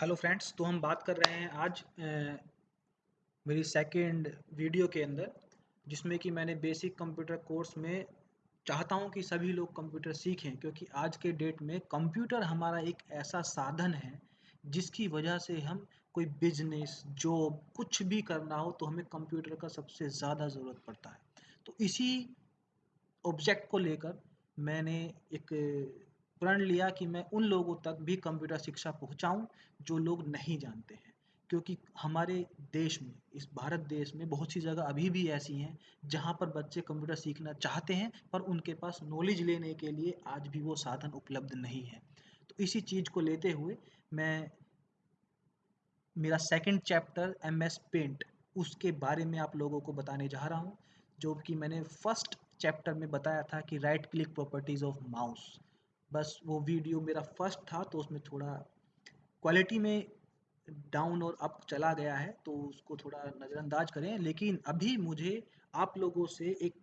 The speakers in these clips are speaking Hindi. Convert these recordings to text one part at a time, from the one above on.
हेलो फ्रेंड्स तो हम बात कर रहे हैं आज अ, मेरी सेकंड वीडियो के अंदर जिसमें कि मैंने बेसिक कंप्यूटर कोर्स में चाहता हूँ कि सभी लोग कंप्यूटर सीखें क्योंकि आज के डेट में कंप्यूटर हमारा एक ऐसा साधन है जिसकी वजह से हम कोई बिज़नेस जॉब कुछ भी करना हो तो हमें कंप्यूटर का सबसे ज़्यादा ज़रूरत पड़ता है। तो इसी ऑब्जेक्ट को लेकर मैंने एक प्रण लिया कि मैं उन लोगों तक भी कंप्यूटर शिक्षा पहुंचाऊं जो लोग नहीं जानते हैं। क्योंकि हमारे देश में, इस भारत देश में बहुत सी जगह अभी भी ऐसी हैं जहाँ पर बच्चे कंप्यूटर सीखना चाहते हैं, पर उनके पास नॉलेज लेने के लिए आज भी वो साधन उपलब्ध नहीं है। तो इसी चीज़ को लेते हुए मैं, मेरा second chapter M S paint उसके बारे में आप लोगों को बताने जा रहा हूँ, जो कि मैंने फ़र्स्ट चैप्टर में बताया था कि right click properties of mouse बस वो वीडियो मेरा फ़र्स्ट था तो उसमें थोड़ा क्वालिटी में डाउन और अप चला गया है तो उसको थोड़ा नज़रअंदाज करें। लेकिन अभी मुझे आप लोगों से एक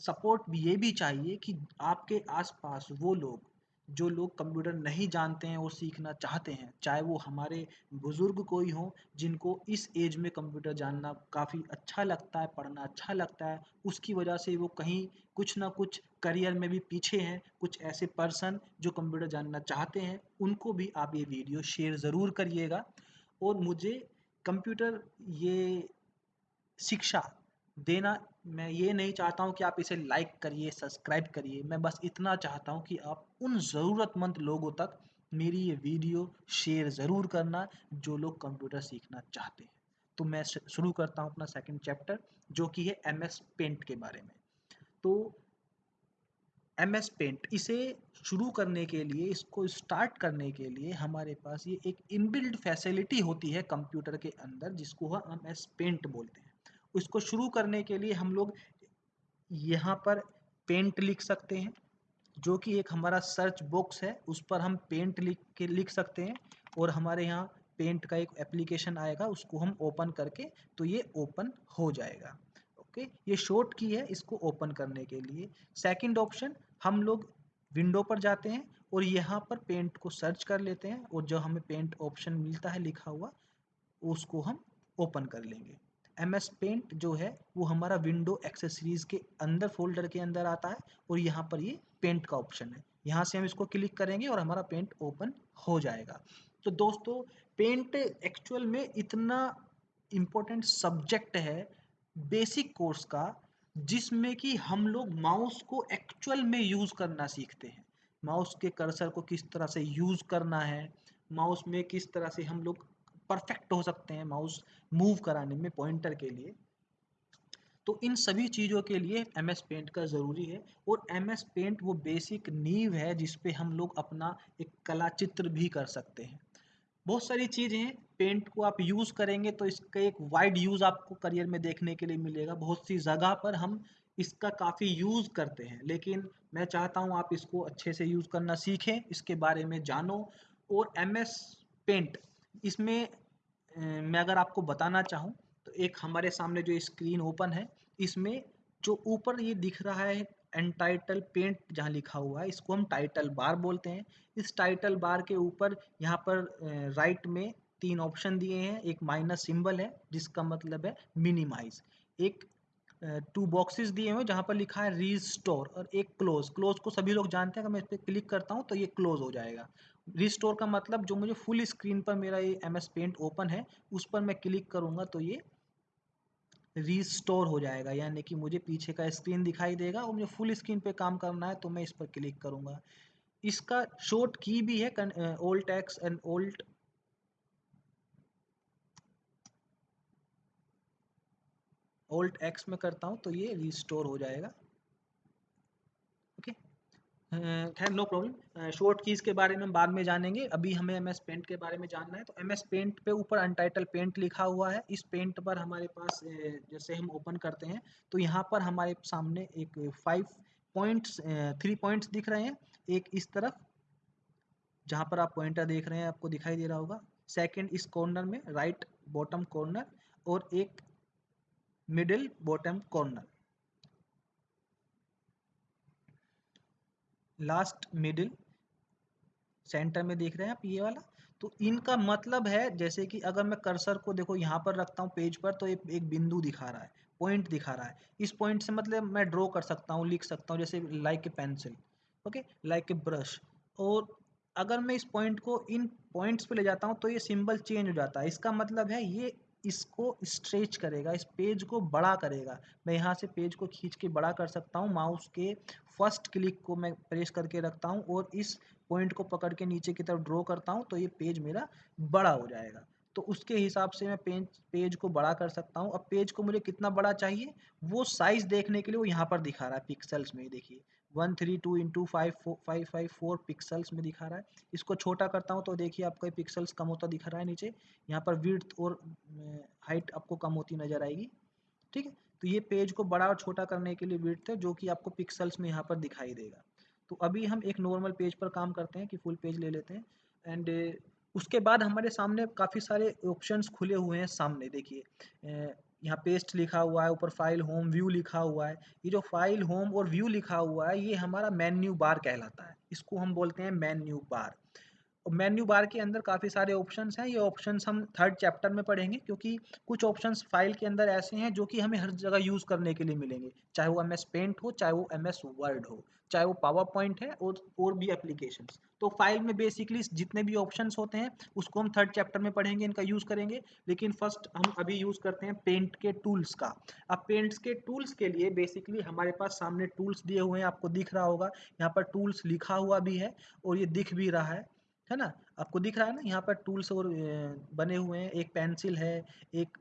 सपोर्ट भी ये भी चाहिए कि आपके आसपास वो लोग, जो लोग कंप्यूटर नहीं जानते हैं और सीखना चाहते हैं, चाहे वो हमारे बुज़ुर्ग कोई हों, जिनको इस एज में कंप्यूटर जानना काफ़ी अच्छा लगता है, पढ़ना अच्छा लगता है, उसकी वजह से वो कहीं कुछ ना कुछ करियर में भी पीछे हैं, कुछ ऐसे पर्सन जो कंप्यूटर जानना चाहते हैं, उनको भी आप ये वीडियो शेयर ज़रूर करिएगा। और मुझे कंप्यूटर ये शिक्षा देना, मैं ये नहीं चाहता हूँ कि आप इसे लाइक करिए सब्सक्राइब करिए। मैं बस इतना चाहता हूँ कि आप उन ज़रूरतमंद लोगों तक मेरी ये वीडियो शेयर ज़रूर करना, जो लोग कंप्यूटर सीखना चाहते हैं। तो मैं शुरू करता हूँ अपना सेकंड चैप्टर जो कि है एम एस पेंट के बारे में। तो एम एस पेंट इसे शुरू करने के लिए, इसको स्टार्ट करने के लिए हमारे पास ये एक इनबिल्ड फैसिलिटी होती है कंप्यूटर के अंदर, जिसको हम एम एस पेंट बोलते हैं। उसको शुरू करने के लिए हम लोग यहाँ पर पेंट लिख सकते हैं, जो कि एक हमारा सर्च बॉक्स है, उस पर हम पेंट लिख के लिख सकते हैं, और हमारे यहाँ पेंट का एक एप्लीकेशन आएगा, उसको हम ओपन करके तो ये ओपन हो जाएगा। ओके, ये शॉर्ट की है इसको ओपन करने के लिए। सेकंड ऑप्शन हम लोग विंडो पर जाते हैं और यहाँ पर पेंट को सर्च कर लेते हैं और जो हमें पेंट ऑप्शन मिलता है लिखा हुआ, उसको हम ओपन कर लेंगे। एम एस पेंट जो है, वो हमारा विंडो एक्सेसरीज के अंदर फोल्डर के अंदर आता है और यहाँ पर ये पेंट का ऑप्शन है। यहाँ से हम इसको क्लिक करेंगे और हमारा पेंट ओपन हो जाएगा। तो दोस्तों पेंट एक्चुअल में इतना इम्पोर्टेंट सब्जेक्ट है बेसिक कोर्स का, जिसमें कि हम लोग माउस को एक्चुअल में यूज़ करना सीखते हैं। माउस के कर्सर को किस तरह से यूज़ करना है माउस में किस तरह से हम लोग परफेक्ट हो सकते हैं माउस मूव कराने में पॉइंटर के लिए। तो इन सभी चीज़ों के लिए एम एस पेंट का ज़रूरी है और एम एस पेंट वो बेसिक नींव है जिस पे हम लोग अपना एक कला चित्र भी कर सकते हैं। बहुत सारी चीज़ें हैं। पेंट को आप यूज़ करेंगे तो इसका एक वाइड यूज़ आपको करियर में देखने के लिए मिलेगा। बहुत सी जगह पर हम इसका काफ़ी यूज़ करते हैं। लेकिन मैं चाहता हूँ आप इसको अच्छे से यूज़ करना सीखें, इसके बारे में जानो। और एम एस पेंट इसमें मैं अगर आपको बताना चाहूँ तो एक हमारे सामने जो स्क्रीन ओपन है, इसमें जो ऊपर ये दिख रहा है एंटाइटल पेंट जहाँ लिखा हुआ है, इसको हम टाइटल बार बोलते हैं। इस टाइटल बार के ऊपर यहाँ पर राइट में तीन ऑप्शन दिए हैं। एक माइनस सिंबल है, जिसका मतलब है मिनिमाइज एक टू बॉक्सेस दिए हुए जहाँ पर लिखा है रीस्टोर और एक क्लोज क्लोज को सभी लोग जानते हैं, अगर मैं इस पर क्लिक करता हूँ तो ये क्लोज हो जाएगा। रिस्टोर का मतलब जो मुझे फुल स्क्रीन पर मेरा ये एम एस पेंट ओपन है, उस पर मैं क्लिक करूँगा तो ये रिस्टोर हो जाएगा, यानी कि मुझे पीछे का स्क्रीन दिखाई देगा और मुझे फुल स्क्रीन पे काम करना है तो मैं इस पर क्लिक करूँगा। इसका शॉर्ट की भी है old X and old old X में करता हूँ तो ये रिस्टोर हो जाएगा। खैर नो प्रॉब्लम शॉर्ट कीज के बारे में हम बाद में जानेंगे। अभी हमें एम एस पेंट के बारे में जानना है। तो एम एस पेंट पे ऊपर अनटाइटल पेंट लिखा हुआ है। इस पेंट पर हमारे पास जैसे हम ओपन करते हैं तो यहाँ पर हमारे सामने एक फाइव पॉइंट्स थ्री पॉइंट्स दिख रहे हैं। एक इस तरफ़, जहाँ पर आप पॉइंटर देख रहे हैं, आपको दिखाई दे रहा होगा। सेकेंड इस कॉर्नर में राइट बॉटम कॉर्नर और एक middle bottom corner last middle center में देख रहे हैं आप ये वाला? तो इनका मतलब है जैसे कि अगर मैं कर्सर को देखो यहाँ पर रखता हूँ पेज पर तो एक, एक बिंदु दिखा रहा है पॉइंट दिखा रहा है। इस पॉइंट से मतलब मैं ड्रॉ कर सकता हूँ लिख सकता हूँ जैसे like a pencil okay like a brush और अगर मैं इस पॉइंट को इन पॉइंट्स पे ले जाता हूँ तो ये सिंबल चेंज हो जाता है। इसका मतलब है ये इसको स्ट्रेच करेगा, इस पेज को बड़ा करेगा। मैं यहाँ से पेज को खींच के बड़ा कर सकता हूँ। माउस के फ़र्स्ट क्लिक को मैं प्रेस करके रखता हूँ और इस पॉइंट को पकड़ के नीचे की तरफ़ ड्रॉ करता हूँ तो ये पेज मेरा बड़ा हो जाएगा। तो उसके हिसाब से मैं पेज पेज को बड़ा कर सकता हूँ। अब पेज को मुझे कितना बड़ा चाहिए? वो साइज़ देखने के लिए वो यहाँ पर दिखा रहा है पिक्सल्स में देखिए। One three two into five five five four pixels में दिखा रहा है। इसको छोटा करता हूँ तो देखिए आपका पिक्सल्स कम होता दिख रहा है नीचे। यहाँ पर विड्थ और हाइट आपको कम होती नज़र आएगी। ठीक है? तो ये पेज को बड़ा और छोटा करने के लिए विड्थ है, जो कि आपको पिक्सल्स में यहाँ पर दिखाई देगा। तो अभी हम एक नॉर्मल पेज पर काम करते हैं कि फुल पेज ले लेते हैं। एंड उसके बाद हमारे सामने काफ़ी सारे ऑप्शंस खुले हुए हैं सामने, देखिए। यहाँ पेस्ट लिखा हुआ है, ऊपर फ़ाइल होम व्यू लिखा हुआ है। ये जो फ़ाइल होम और व्यू लिखा हुआ है, ये हमारा मेन्यू बार कहलाता है। इसको हम बोलते हैं मेन्यू बार मेन्यू बार के अंदर काफ़ी सारे ऑप्शंस हैं। ये ऑप्शंस हम थर्ड चैप्टर में पढ़ेंगे क्योंकि कुछ ऑप्शंस फ़ाइल के अंदर ऐसे हैं जो कि हमें हर जगह यूज़ करने के लिए मिलेंगे। चाहे वो एम एस पेंट हो, चाहे वो एम एस वर्ड हो, चाहे वो पावर पॉइंट है और और भी एप्लीकेशन तो फ़ाइल में बेसिकली जितने भी ऑप्शन होते हैं, उसको हम थर्ड चैप्टर में पढ़ेंगे, इनका यूज़ करेंगे। लेकिन फ़र्स्ट हम अभी यूज़ करते हैं पेंट के टूल्स का। अब पेंट्स के टूल्स के लिए बेसिकली हमारे पास सामने टूल्स दिए हुए हैं, आपको दिख रहा होगा। यहाँ पर टूल्स लिखा हुआ भी है और ये दिख भी रहा है। है ना? आपको दिख रहा है ना, यहाँ पर टूल्स और बने हुए हैं। एक पेंसिल है, एक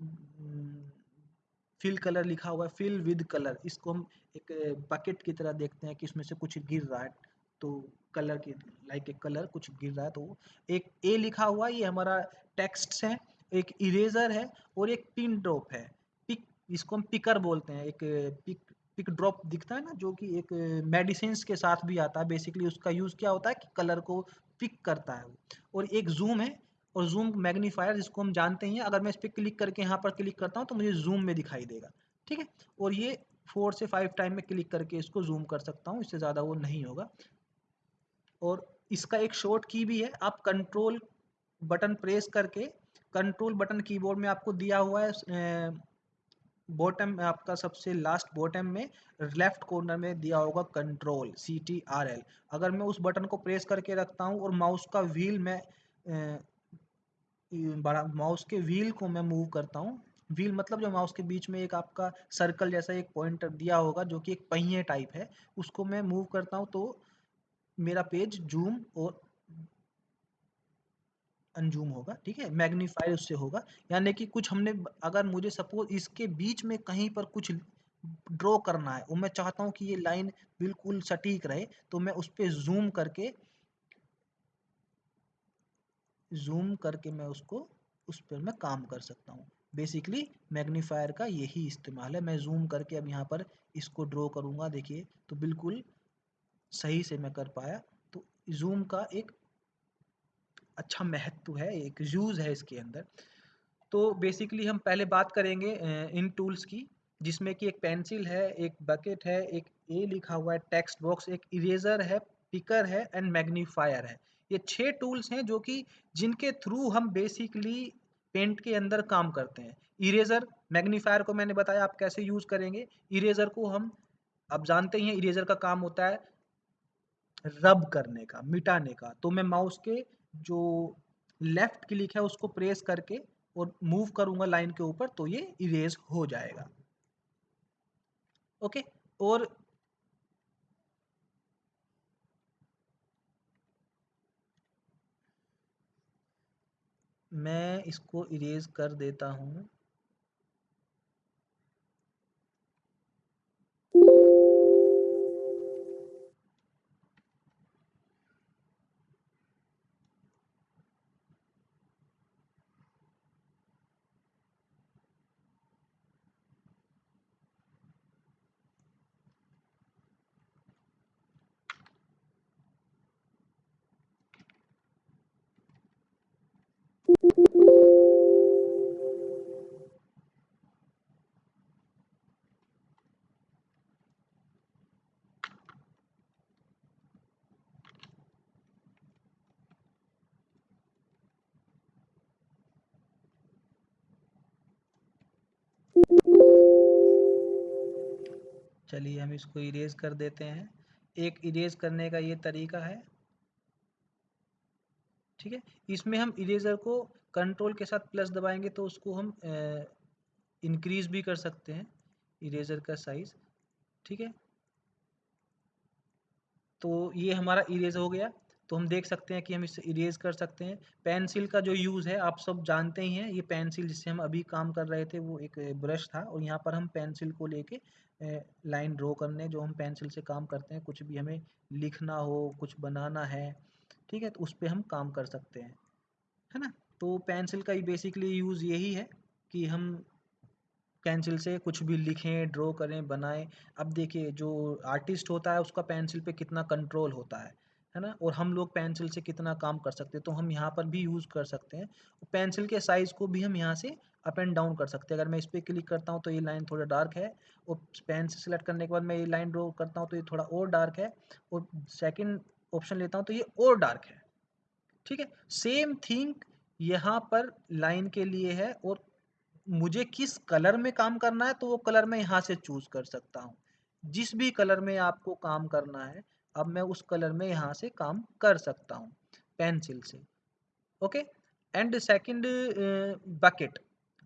फिल कलर लिखा हुआ है, फिल विद कलर। इसको हम एक बकेट की तरह देखते हैं कि इसमें से कुछ गिर रहा है। तो कलर की, लाइक एक कलर कुछ गिर रहा है तो एक ए लिखा हुआ ये हमारा टेक्स्ट है, एक इरेजर है और एक पिन ड्रॉप है। पिक, इसको हम पिकर बोलते हैं। एक, पिक पिक ड्रॉप दिखता है ना, जो कि एक मेडिसिन के साथ भी आता है। बेसिकली उसका यूज़ क्या होता है कि कलर को पिक करता है और एक जूम है, और जूम मैग्नीफायर जिसको हम जानते हैं अगर मैं इस पर क्लिक करके यहाँ पर क्लिक करता हूँ तो मुझे जूम में दिखाई देगा। ठीक है? और ये फोर से फाइव टाइम में क्लिक करके इसको जूम कर सकता हूँ, इससे ज़्यादा वो नहीं होगा। और इसका एक शॉर्ट की भी है, आप कंट्रोल बटन प्रेस करके कंट्रोल बटन कीबोर्ड में आपको दिया हुआ है बॉटम में आपका सबसे लास्ट बॉटम में लेफ़्ट कॉर्नर में दिया होगा control C T R L अगर मैं उस बटन को प्रेस करके रखता हूँ और माउस का व्हील में बड़ा माउस के व्हील को मैं मूव करता हूँ व्हील मतलब जो माउस के बीच में एक आपका सर्कल जैसा एक पॉइंटर दिया होगा जो कि एक पहिए टाइप है, उसको मैं मूव करता हूँ तो मेरा पेज जूम और अनजूम होगा, ठीक है? मैग्नीफाई उससे होगा। यानी कि कुछ हमने अगर मुझे सपोज़ इसके बीच में कहीं पर कुछ ड्रॉ करना है, और मैं चाहता हूँ कि ये लाइन बिल्कुल सटीक रहे तो मैं उस पर जूम करके जूम करके मैं उसको, उस पर मैं काम कर सकता हूँ। बेसिकली मैग्नीफायर का यही इस्तेमाल है। मैं जूम करके अब यहाँ पर इसको ड्रॉ करूँगा, देखिए तो बिल्कुल सही से मैं कर पाया। तो जूम का एक अच्छा महत्व है, एक यूज़ है इसके अंदर। तो बेसिकली हम पहले बात करेंगे इन टूल्स की, जिसमें कि एक पेंसिल है, एक बकेट है, एक ए लिखा हुआ है टेक्स्ट बॉक्स एक इरेजर है पिकर है एंड मैग्नीफायर है। ये छह टूल्स हैं जो कि जिनके थ्रू हम बेसिकली पेंट के अंदर काम करते हैं। इरेजर मैग्नीफायर को मैंने बताया, आप कैसे यूज़ करेंगे? इरेजर को हम अब जानते ही हैं इरेजर का काम होता है रब करने का, मिटाने का। तो मैं माउस के जो लेफ़्ट क्लिक है, उसको प्रेस करके और मूव करूँगा लाइन के ऊपर तो ये इरेज हो जाएगा। ओके और मैं इसको इरेज कर देता हूँ। चलिए हम इसको इरेज कर देते हैं। एक इरेज करने का ये तरीका है। ठीक है? इसमें हम इरेजर को कंट्रोल के साथ प्लस दबाएँगे तो उसको हम इंक्रीज भी कर सकते हैं इरेजर का साइज़ ठीक है? तो ये हमारा इरेज हो गया। तो हम देख सकते हैं कि हम इसे इरेज कर सकते हैं। पेंसिल का जो यूज़ है, आप सब जानते ही हैं, ये पेंसिल जिससे हम अभी काम कर रहे थे, वो एक ब्रश था और यहाँ पर हम पेंसिल को लेके लाइन ड्रॉ करने, जो हम पेंसिल से काम करते हैं, कुछ भी हमें लिखना हो, कुछ बनाना है, ठीक है तो उस पर हम काम कर सकते हैं, है ना? तो पेंसिल का ही बेसिकली यूज़ यही है कि हम पेंसिल से कुछ भी लिखें ड्रॉ करें, बनाएँ। अब देखिए, जो आर्टिस्ट होता है, उसका पेंसिल पे कितना कंट्रोल होता है। है ना? और हम लोग पेंसिल से कितना काम कर सकते हैं? तो हम यहाँ पर भी यूज़ कर सकते हैं। पेंसिल के साइज़ को भी हम यहाँ से अप एंड डाउन कर सकते हैं। अगर मैं इस पर क्लिक करता हूँ तो ये लाइन थोड़ा डार्क है और पेन से सिलेक्ट करने के बाद मैं ये लाइन ड्रॉ करता हूँ तो ये थोड़ा और डार्क है और सेकेंड ऑप्शन लेता हूँ तो ये और डार्क है। ठीक है? सेम थिंग यहाँ पर लाइन के लिए है और मुझे किस कलर में काम करना है तो वो कलर मैं यहाँ से चूज़ कर सकता हूँ। जिस भी कलर में आपको काम करना है अब मैं उस कलर में यहाँ से काम कर सकता हूँ, पेंसिल से। ओके? And second bucket.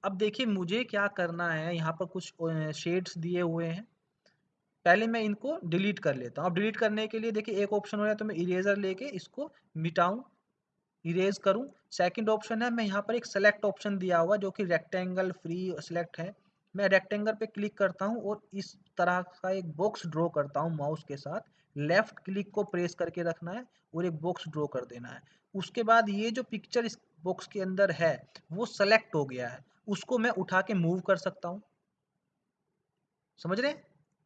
अब देखिए मुझे क्या करना है, यहाँ पर कुछ शेड्स दिए हुए हैं। पहले मैं इनको डिलीट कर लेता हूँ। अब डिलीट करने के लिए देखिए एक ऑप्शन हो रहा है तो मैं इरेजर लेके इसको मिटाऊं, इरेज करूँ। सेकंड ऑप्शन है, मैं यहाँ पर एक सेलेक्ट ऑप्शन दिया हुआ जो कि रेक्टेंगल फ्री सेलेक्ट है। मैं रेक्टेंगल पे क्लिक करता हूँ और इस तरह का एक बॉक्स ड्रॉ करता हूँ माउस के साथ। लेफ़्ट क्लिक को प्रेस करके रखना है और एक बॉक्स ड्रॉ कर देना है। उसके बाद ये जो पिक्चर इस बॉक्स के अंदर है, वो सेलेक्ट हो गया है। उसको मैं उठा के मूव कर सकता हूँ। समझ रहे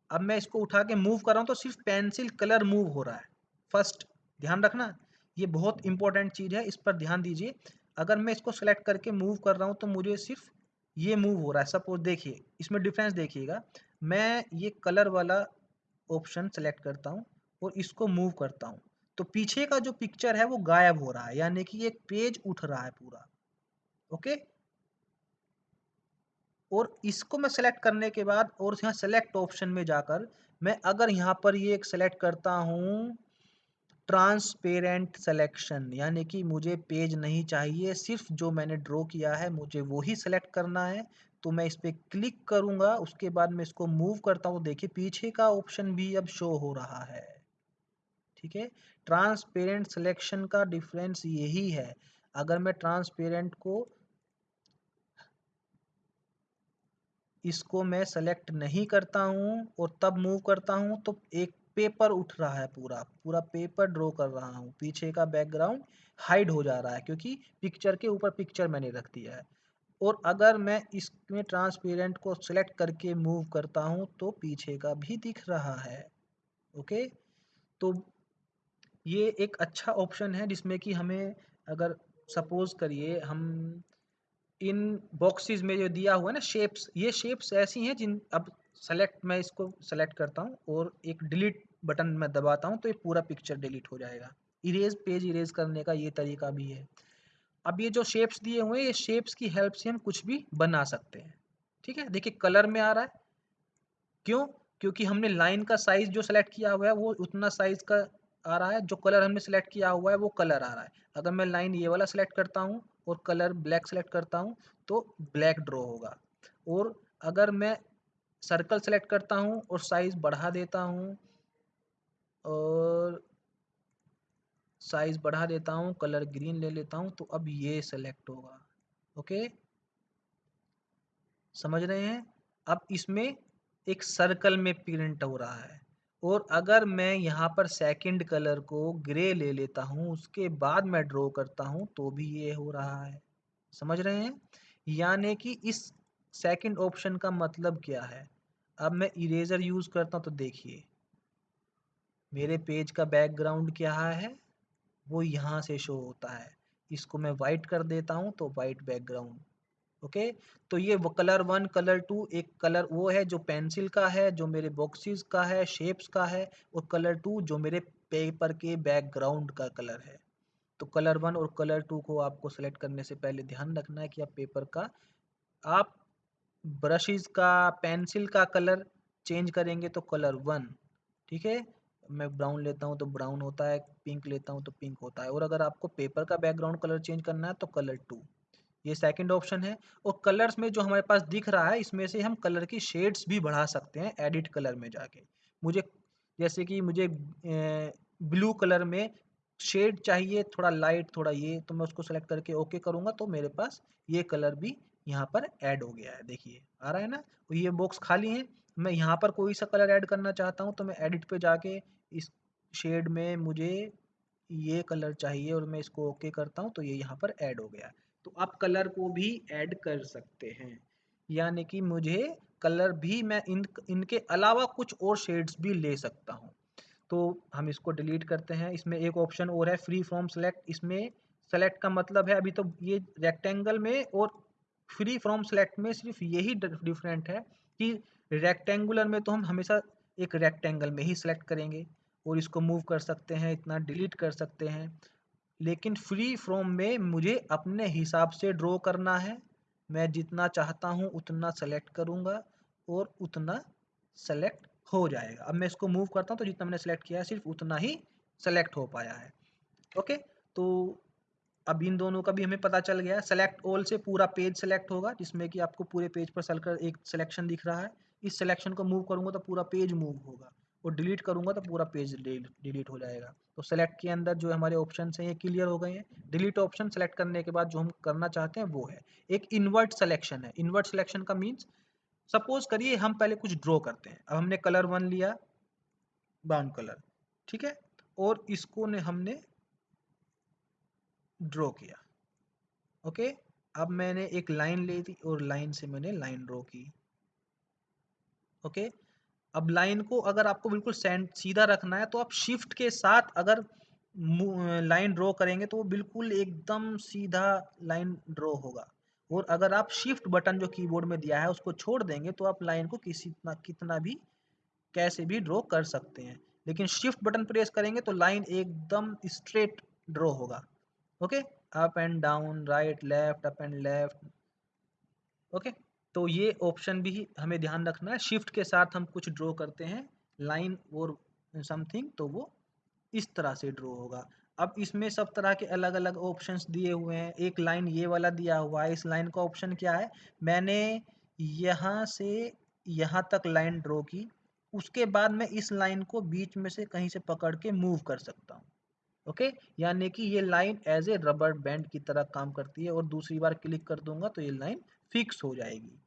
अब मैं इसको उठा के मूव कर रहा हूँ तो सिर्फ़ पेंसिल कलर मूव हो रहा है। फ़र्स्ट, ध्यान रखना, ये बहुत इंपॉर्टेंट चीज़ है, इस पर ध्यान दीजिए। अगर मैं इसको सेलेक्ट करके मूव कर रहा हूँ तो मुझे सिर्फ़ ये मूव हो रहा है। सपोज़ देखिए, इसमें डिफरेंस देखिएगा। मैं ये कलर वाला ऑप्शन सेलेक्ट करता हूँ। और इसको मूव करता हूँ। तो पीछे का जो पिक्चर है वो गायब हो रहा है, यानी कि एक पेज उठ रहा है पूरा। ओके और इसको मैं सेलेक्ट करने के बाद और यहाँ सेलेक्ट ऑप्शन में जाकर मैं अगर यहाँ पर ये एक सेलेक्ट करता हूँ ट्रांसपेरेंट सिलेक्शन यानी कि मुझे पेज नहीं चाहिए, सिर्फ़ जो मैंने ड्रॉ किया है मुझे वो ही सेलेक्ट करना है तो मैं इस पर क्लिक करूँगा, उसके बाद मैं इसको मूव करता हूँ देखिए पीछे का ऑप्शन भी अब शो हो रहा है। ठीक है? ट्रांसपेरेंट सिलेक्शन का डिफरेंस यही है। अगर मैं ट्रांसपेरेंट को इसको मैं सेलेक्ट नहीं करता हूँ और तब मूव करता हूँ तो एक पेपर उठ रहा है पूरा। पूरा पेपर ड्रॉ कर रहा हूँ। पीछे का बैकग्राउंड हाइड हो जा रहा है क्योंकि पिक्चर के ऊपर पिक्चर मैंने रख दिया है। और अगर मैं इसमें ट्रांसपेरेंट को सिलेक्ट करके मूव करता हूँ तो पीछे का भी दिख रहा है। ओके तो ये एक अच्छा ऑप्शन है जिसमें कि हमें अगर सपोज़ करिए हम इन बॉक्सेस में जो दिया हुआ है ना शेप्स ये शेप्स ऐसी हैं जिन, अब सेलेक्ट मैं इसको सेलेक्ट करता हूँ और एक डिलीट बटन मैं दबाता हूँ तो ये पूरा पिक्चर डिलीट हो जाएगा। इरेज पेज इरेज करने का ये तरीका भी है। अब ये जो शेप्स दिए हुए हैं, ये शेप्स की हेल्प से हम कुछ भी बना सकते हैं। ठीक है? देखिए कलर में आ रहा है। क्यों? क्योंकि हमने लाइन का साइज़ जो सेलेक्ट किया हुआ है, वो उतना साइज़ का आ रहा है, जो कलर हमने सेलेक्ट किया हुआ है, वो कलर आ रहा है। अगर मैं लाइन ये वाला सेलेक्ट करता हूँ और कलर ब्लैक सेलेक्ट करता हूँ तो ब्लैक ड्रॉ होगा। और अगर मैं सर्कल सेलेक्ट करता हूँ और साइज़ बढ़ा देता हूँ, और साइज़ बढ़ा देता हूँ कलर ग्रीन ले लेता हूँ तो अब ये सेलेक्ट होगा। ओके समझ रहे हैं? अब इसमें एक सर्कल में प्रिंट हो रहा है। और अगर मैं यहाँ पर सेकंड कलर को ग्रे ले लेता हूँ, उसके बाद मैं ड्रॉ करता हूँ तो भी ये हो रहा है। समझ रहे हैं? यानी कि इस सेकंड ऑप्शन का मतलब क्या है? अब मैं इरेजर यूज़ करता हूँ तो देखिए। मेरे पेज का बैकग्राउंड क्या है? वो यहाँ से शो होता है। इसको मैं वाइट कर देता हूँ तो वाइट बैकग्राउंड ओके? तो ये वो कलर वन, कलर टू, एक कलर वो है जो पेंसिल का है, जो मेरे बॉक्सेस का है, शेप्स का है और कलर टू जो मेरे पेपर के बैकग्राउंड का कलर है। तो कलर वन और कलर टू को आपको सेलेक्ट करने से पहले ध्यान रखना है कि आप पेपर का, आप ब्रशेस का, पेंसिल का कलर चेंज करेंगे तो कलर वन, ठीक है? मैं ब्राउन लेता हूँ तो ब्राउन होता है, पिंक लेता हूँ तो पिंक होता है और अगर आपको पेपर का बैकग्राउंड कलर चेंज करना है तो कलर टू। ये सेकंड ऑप्शन है। और कलर्स में जो हमारे पास दिख रहा है, इसमें से हम कलर की शेड्स भी बढ़ा सकते हैं एडिट कलर में जाके। मुझे, जैसे कि मुझे ब्लू कलर में शेड चाहिए, थोड़ा लाइट थोड़ा ये तो मैं उसको सेलेक्ट करके ओके करूँगा तो मेरे पास ये कलर भी यहाँ पर ऐड हो गया है। देखिए, आ रहा है ना? तो ये बॉक्स खाली है। मैं यहाँ पर कोई सा कलर ऐड करना चाहता हूँ तो मैं एडिट पे जाके इस शेड में मुझे ये कलर चाहिए और मैं इसको ओके करता हूँ तो ये यहाँ पर ऐड हो गया तो आप कलर को भी ऐड कर सकते हैं। यानी कि मुझे कलर भी मैं इन, इनके अलावा कुछ और शेड्स भी ले सकता हूँ। तो हम इसको डिलीट करते हैं। इसमें एक ऑप्शन और है फ्री फ्रॉम सेलेक्ट इसमें सेलेक्ट का मतलब है अभी तो ये रेक्टेंगल में और फ्री फ्रॉम सेलेक्ट में सिर्फ़ यही डिफरेंट है कि रेक्टेंगुलर में तो हम हमेशा एक रेक्टेंगल में ही सेलेक्ट करेंगे और इसको मूव कर सकते हैं, इतना डिलीट कर सकते हैं। लेकिन फ्री फ्रॉम में मुझे अपने हिसाब से ड्रॉ करना है। मैं जितना चाहता हूँ, उतना सेलेक्ट करूँगा और उतना सेलेक्ट हो जाएगा। अब मैं इसको मूव करता हूँ तो जितना मैंने सेलेक्ट किया है, सिर्फ़ उतना ही सेलेक्ट हो पाया है। ओके तो अब इन दोनों का भी हमें पता चल गया सेलेक्ट ऑल से पूरा पेज सेलेक्ट होगा, जिसमें कि आपको पूरे पेज पर चलकर एक सिलेक्शन दिख रहा है। इस सिलेक्शन को मूव करूँगा तो पूरा पेज मूव होगा और डिलीट करूँगा तो पूरा पेज डिलीट हो जाएगा। तो सेलेक्ट के अंदर जो हमारे ऑप्शन हैं, ये क्लियर हो गए हैं। डिलीट ऑप्शन सेलेक्ट करने के बाद जो हम करना चाहते हैं, वो है। एक इन्वर्ट सिलेक्शन है। इन्वर्ट सिलेक्शन का मीन्स सपोज़ करिए हम पहले कुछ ड्रॉ करते हैं। अब हमने कलर वन लिया ब्राउन कलर ठीक है? और इसको ने हमने ड्रॉ किया ओके अब मैंने एक लाइन ले दी और लाइन से मैंने लाइन ड्रॉ की ओके अब लाइन को अगर आपको बिल्कुल सीधा रखना है तो आप शिफ्ट के साथ अगर लाइन ड्रॉ करेंगे तो वो बिल्कुल एकदम सीधा लाइन ड्रॉ होगा। और अगर आप शिफ्ट बटन जो कीबोर्ड में दिया है, उसको छोड़ देंगे तो आप लाइन को किसी कितना भी, कैसे भी ड्रॉ कर सकते हैं। लेकिन शिफ्ट बटन प्रेस करेंगे तो लाइन एकदम स्ट्रेट ड्रॉ होगा। Okay? Up and down, right, left, up and left. Okay? तो ये ऑप्शन भी हमें ध्यान रखना है। शिफ्ट के साथ हम कुछ ड्रॉ करते हैं लाइन और समथिंग तो वो इस तरह से ड्रॉ होगा। अब इसमें सब तरह के अलग अलग ऑप्शंस दिए हुए हैं। एक लाइन ये वाला दिया हुआ है। इस लाइन का ऑप्शन क्या है? मैंने यहाँ से यहाँ तक लाइन ड्रॉ की। उसके बाद मैं इस लाइन को बीच में से कहीं से पकड़ के मूव कर सकता हूँ। ओके यानी कि ये line as a rubber band की तरह काम करती है। और दूसरी बार क्लिक कर दूँगा तो ये लाइन फिक्स हो जाएगी।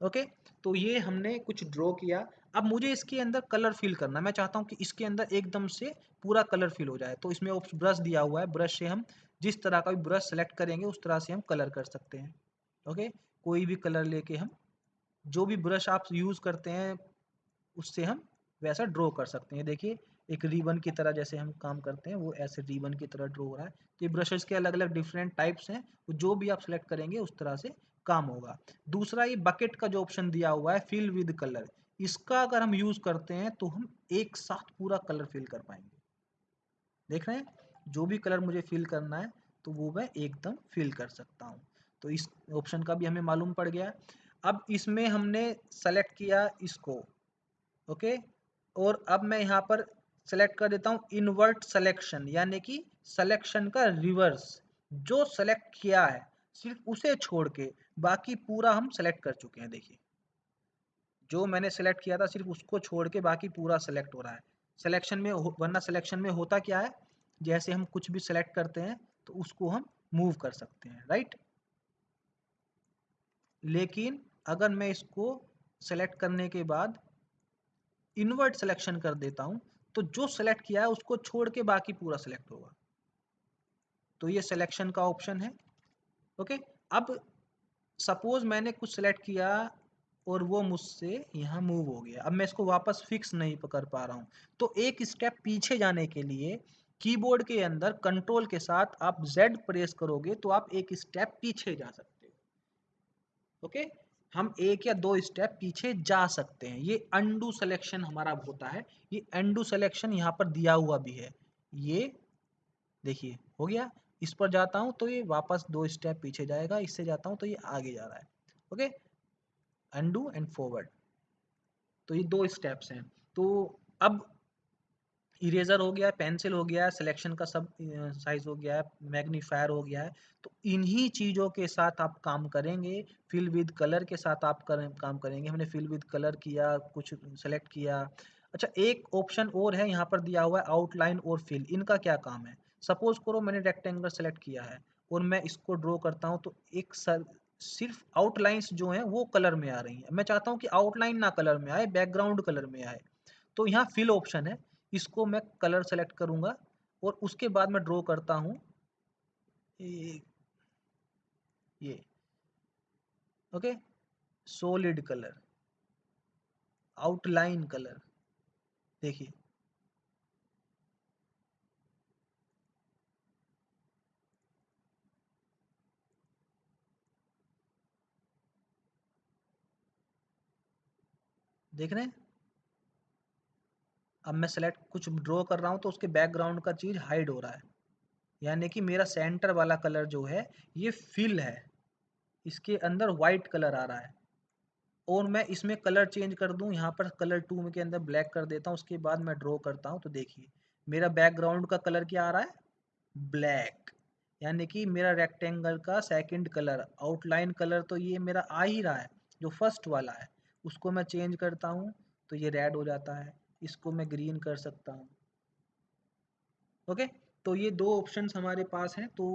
ओके? तो ये हमने कुछ ड्रॉ किया। अब मुझे इसके अंदर कलर फिल करना मैं चाहता हूँ कि इसके अंदर एकदम से पूरा कलर फिल हो जाए। तो इसमें ब्रश दिया हुआ है। ब्रश से हम जिस तरह का भी ब्रश सेलेक्ट करेंगे, उस तरह से हम कलर कर सकते हैं। ओके? कोई भी कलर लेके हम जो भी ब्रश आप यूज़ करते हैं, उससे हम वैसा ड्रॉ कर सकते हैं। देखिए एक रिबन की तरह जैसे हम काम करते हैं, वो ऐसे रिबन की तरह ड्रॉ हो रहा है तो ये ब्रशेस के अलग अलग डिफरेंट टाइप्स हैं जो भी आप सेलेक्ट करेंगे, उस तरह से काम होगा। दूसरा, ये बकेट का जो ऑप्शन दिया हुआ है फिल विद कलर इसका अगर हम यूज़ करते हैं तो हम एक साथ पूरा कलर फिल कर पाएँगे। देख रहे हैं? जो भी कलर मुझे फिल करना है तो वो मैं एकदम फिल कर सकता हूँ। तो इस ऑप्शन का भी हमें मालूम पड़ गया। अब इसमें हमने सेलेक्ट किया इसको ओके और अब मैं यहाँ पर सेलेक्ट कर देता हूँ इनवर्ट सिलेक्शन यानी कि सिलेक्शन का रिवर्स जो सेलेक्ट किया है, सिर्फ़ उसे छोड़ के बाकी पूरा हम सेलेक्ट कर चुके हैं, देखिए। जो मैंने सेलेक्ट किया था, सिर्फ़ उसको छोड़ के बाकी पूरा सेलेक्ट हो रहा है। सिलेक्शन में वरना सिलेक्शन में होता क्या है? जैसे हम कुछ भी सेलेक्ट करते हैं तो उसको हम मूव कर सकते हैं राइट लेकिन अगर मैं इसको सेलेक्ट करने के बाद इनवर्ट सिलेक्शन कर देता हूँ तो जो सेलेक्ट किया है, उसको छोड़ के बाकी पूरा सेलेक्ट होगा। तो ये सिलेक्शन का ऑप्शन है। ओके अब सपोज़ मैंने कुछ सेलेक्ट किया और वो मुझसे यहाँ मूव हो गया। अब मैं इसको वापस फिक्स नहीं पकड़ पा रहा हूँ। तो एक स्टेप पीछे जाने के लिए कीबोर्ड के अंदर कंट्रोल के साथ आप Z प्रेस करोगे तो आप एक स्टेप पीछे जा सकते हो। ओके हम एक या दो स्टेप पीछे जा सकते हैं। ये अंडू सिलेक्शन हमारा होता है। ये अंडू सिलेक्शन यहाँ पर दिया हुआ भी है। ये देखिए, हो गया। इस पर जाता हूँ तो ये वापस दो स्टेप पीछे जाएगा। इससे जाता हूँ तो ये आगे जा रहा है। ओके? अंडू एंड फॉरवर्ड तो ये दो स्टेप्स हैं। तो अब इरेजर हो गया पेंसिल हो गया सिलेक्शन का सब साइज़ हो गया है, मैग्नीफायर हो गया है तो इन्हीं चीज़ों के साथ आप काम करेंगे, फिल विद कलर के साथ आप करें, काम करेंगे। हमने फिल विद कलर किया, कुछ सेलेक्ट किया। अच्छा एक ऑप्शन और है, यहाँ पर दिया हुआ है आउटलाइन और फिल, इनका क्या काम है? सपोज़ करो मैंने रेक्टेंगल सेलेक्ट किया है, और मैं इसको ड्रॉ करता हूँ तो एक सर, सिर्फ़ आउटलाइंस जो हैं, वो कलर में आ रही हैं। मैं चाहता हूँ कि आउटलाइन ना कलर में आए बैकग्राउंड कलर में आए। तो यहाँ फिल ऑप्शन है इसको मैं कलर सेलेक्ट करूँगा और उसके बाद मैं ड्रॉ करता हूँ ये okay solid colour outline colour देखिए। देख रहे हैं? अब मैं सेलेक्ट कुछ ड्रॉ कर रहा हूँ तो उसके बैकग्राउंड का चीज़ हाइड हो रहा है। यानी कि मेरा सेंटर वाला कलर जो है, ये फिल है। इसके अंदर वाइट कलर आ रहा है। और मैं इसमें कलर चेंज कर दूँ, यहाँ पर कलर टू के अंदर ब्लैक कर देता हूँ, उसके बाद मैं ड्रॉ करता हूँ तो देखिए, मेरा बैकग्राउंड का कलर क्या आ रहा है? ब्लैक यानी कि मेरा रेक्टेंगल का सेकंड कलर आउटलाइन कलर तो ये मेरा आ ही रहा है, जो फ़र्स्ट वाला है। उसको मैं चेंज करता हूँ तो ये रेड हो जाता है। इसको मैं ग्रीन कर सकता हूँ। ओके तो ये दो ऑप्शन हमारे पास हैं तो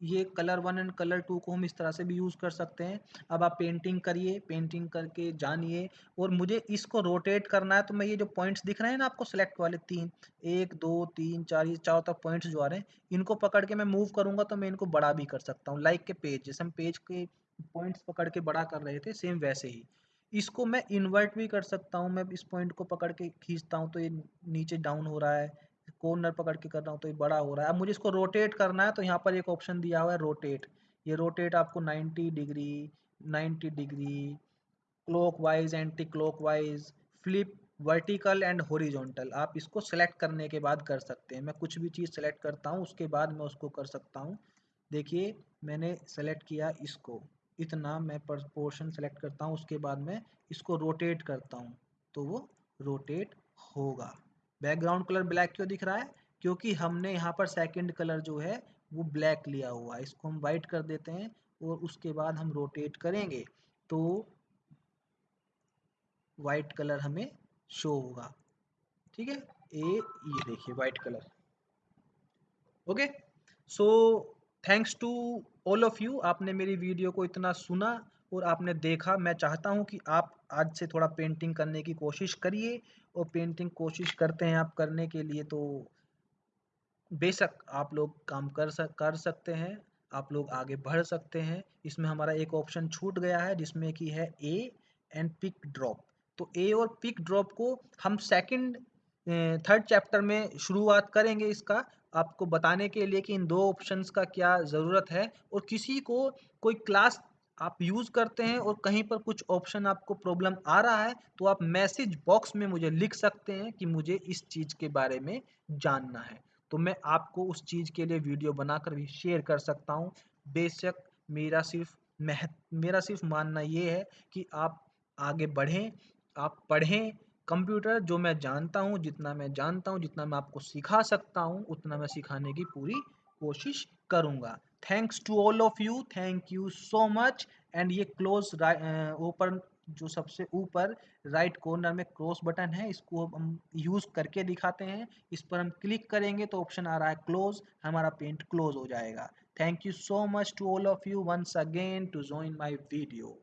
ये colour one and colour two को हम इस तरह से भी यूज़ कर सकते हैं। अब आप पेंटिंग करिए पेंटिंग करके जानिए, और मुझे इसको रोटेट करना है तो मैं ये जो पॉइंट्स दिख रहे हैं ना आपको सेलेक्ट वाले तीन, एक, दो, तीन, चार, ये चारों तक पॉइंट्स जो आ रहे हैं, इनको पकड़ के मैं मूव करूँगा तो मैं इनको बड़ा भी कर सकता हूँ। लाइक के पेज जैसे हम पेज के पॉइंट्स पकड़ के बड़ा कर रहे थे सेम वैसे ही। इसको मैं इन्वर्ट भी कर सकता हूँ। मैं इस पॉइंट को पकड़ के खींचता हूँ तो ये नीचे डाउन हो रहा है। कॉर्नर पकड़ के कर रहा हूँ तो ये बड़ा हो रहा है। अब मुझे इसको रोटेट करना है तो यहाँ पर एक ऑप्शन दिया हुआ है रोटेट ये रोटेट आपको 90 degree 90 degree clockwise anticlockwise flip vertical and horizontal आप इसको सेलेक्ट करने के बाद कर सकते हैं। मैं कुछ भी चीज़ सेलेक्ट करता हूँ, उसके बाद मैं उसको कर सकता हूँ। देखिए, मैंने सेलेक्ट किया इसको। इतना मैं पोर्शन सेलेक्ट करता हूँ, उसके बाद मैं इसको रोटेट करता हूँ तो वो रोटेट होगा। बैकग्राउंड कलर ब्लैक क्यों दिख रहा है? क्योंकि हमने यहाँ पर सेकंड कलर जो है, वो ब्लैक लिया हुआ है। इसको हम वाइट कर देते हैं और उसके बाद हम रोटेट करेंगे तो वाइट कलर हमें शो होगा। ठीक है? ए, ये देखिए white colour okay so thanks to all of you आपने मेरी वीडियो को इतना सुना और आपने देखा, मैं चाहता हूँ कि आप आज से थोड़ा पेंटिंग करने की कोशिश करिए और पेंटिंग कोशिश करते हैं आप करने के लिए तो बेशक आप लोग काम कर सक, कर सकते हैं, आप लोग आगे बढ़ सकते हैं। इसमें हमारा एक ऑप्शन छूट गया है, जिसमें कि है ए एंड पिक ड्रॉप तो ए और पिक ड्रॉप को हम सेकंड थर्ड चैप्टर में शुरुआत करेंगे इसका आपको बताने के लिए कि इन दो ऑप्शंस का क्या ज़रूरत है और किसी को कोई क्लास आप यूज़ करते हैं और कहीं पर कुछ ऑप्शन आपको प्रॉब्लम आ रहा है तो आप मैसेज बॉक्स में मुझे लिख सकते हैं कि मुझे इस चीज़ के बारे में जानना है। तो मैं आपको उस चीज़ के लिए वीडियो बनाकर भी शेयर कर सकता हूँ। बेशक मेरा सिर्फ़ मह, मेरा सिर्फ़ मानना ये है कि आप आगे बढ़ें, आप पढ़ें कंप्यूटर जो मैं जानता हूँ, जितना मैं जानता हूँ, जितना मैं आपको सिखा सकता हूँ, उतना मैं सिखाने की पूरी कोशिश करूँगा। Thanks to all of you thank you so much and ये क्लोज ऊपर जो सबसे ऊपर राइट कॉर्नर में क्रॉस बटन है, इसको हम यूज़ करके दिखाते हैं। इस पर हम क्लिक करेंगे तो ऑप्शन आ रहा है क्लोज हमारा पेंट क्लोज हो जाएगा। Thank you so much to all of you once again to join my video